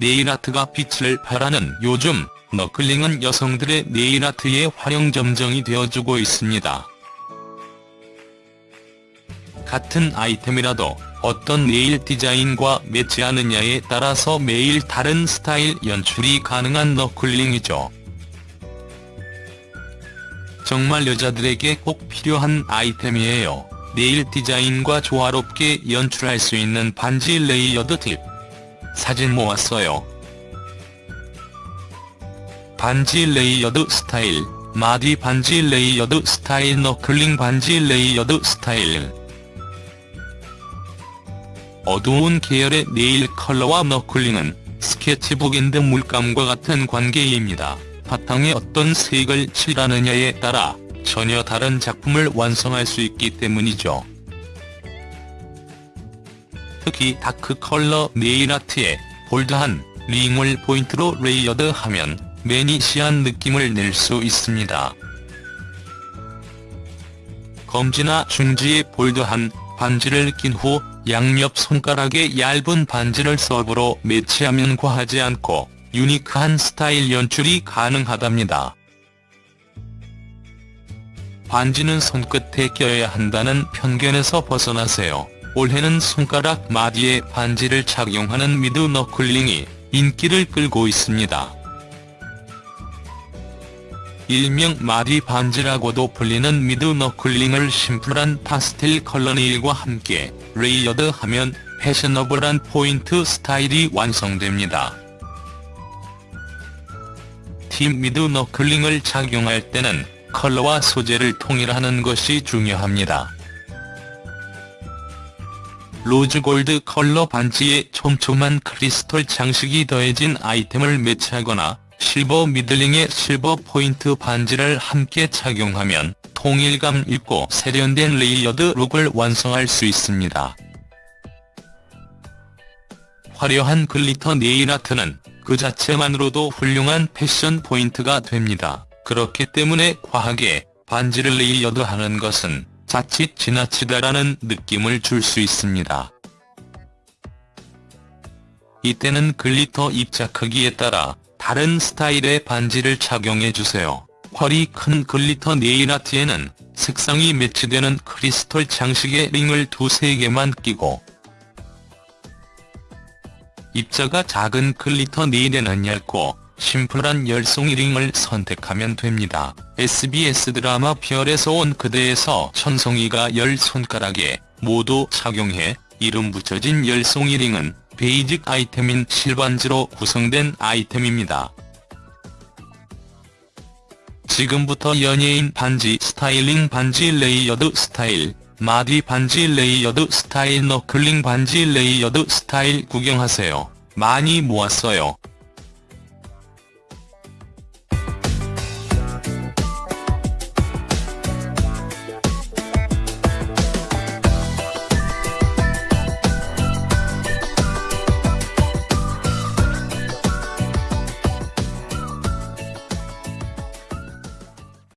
네일아트가 빛을 발하는 요즘 knuckle ring은 여성들의 네일아트의 화룡점정이 되어주고 있습니다. 같은 아이템이라도 어떤 네일 디자인과 매치하느냐에 따라서 매일 다른 스타일 연출이 가능한 knuckle ring이죠. 정말 여자들에게 꼭 필요한 아이템이에요. 네일 디자인과 조화롭게 연출할 수 있는 반지 layered 팁. 사진 모았어요. 반지 layered 스타일, 마디 반지 layered 스타일 knuckle ring 반지 layered 스타일 어두운 계열의 네일 컬러와 knuckle ring은 스케치북 and 물감과 같은 관계입니다. 바탕에 어떤 색을 칠하느냐에 따라 전혀 다른 작품을 완성할 수 있기 때문이죠. 특히 다크 컬러 네일 아트에 bold한 링을 포인트로 layered하면 매니시한 느낌을 낼 수 있습니다. 검지나 중지에 bold한 반지를 낀 후 양옆 손가락에 얇은 반지를 서브로 매치하면 과하지 않고 유니크한 스타일 연출이 가능하답니다. 반지는 손끝에 껴야 한다는 편견에서 벗어나세요. 올해는 손가락 마디에 반지를 착용하는 mid knuckle ring이 인기를 끌고 있습니다. 일명 마디 반지라고도 불리는 mid knuckle ring을 심플한 파스텔 컬러 네일과 함께 layered하면 패셔너블한 포인트 스타일이 완성됩니다. 팁 mid knuckle ring을 착용할 때는 컬러와 소재를 통일하는 것이 중요합니다. 로즈골드 컬러 반지에 촘촘한 크리스털 장식이 더해진 아이템을 매치하거나 실버 mid ring에 실버 포인트 반지를 함께 착용하면 통일감 있고 세련된 layered look을 완성할 수 있습니다. 화려한 glitter 네일아트는 그 자체만으로도 훌륭한 패션 포인트가 됩니다. 그렇기 때문에 과하게 반지를 layered하는 것은 자칫 지나치다라는 느낌을 줄 수 있습니다. 이때는 glitter 입자 크기에 따라 다른 스타일의 반지를 착용해주세요. 펄이 큰 glitter 네일아트에는 색상이 매치되는 크리스털 장식의 링을 두세 개만 끼고 입자가 작은 glitter 네일에는 얇고 심플한 열송이 링을 선택하면 됩니다. SBS 드라마 별에서 온 그대에서 천송이가 열 손가락에 모두 착용해 이름 붙여진 열송이 링은 basic 아이템인 실반지로 구성된 아이템입니다. 지금부터 연예인 반지 스타일링 반지 layered 스타일, 마디 반지 layered 스타일 knuckle ring 반지 layered 스타일 구경하세요. 많이 모았어요.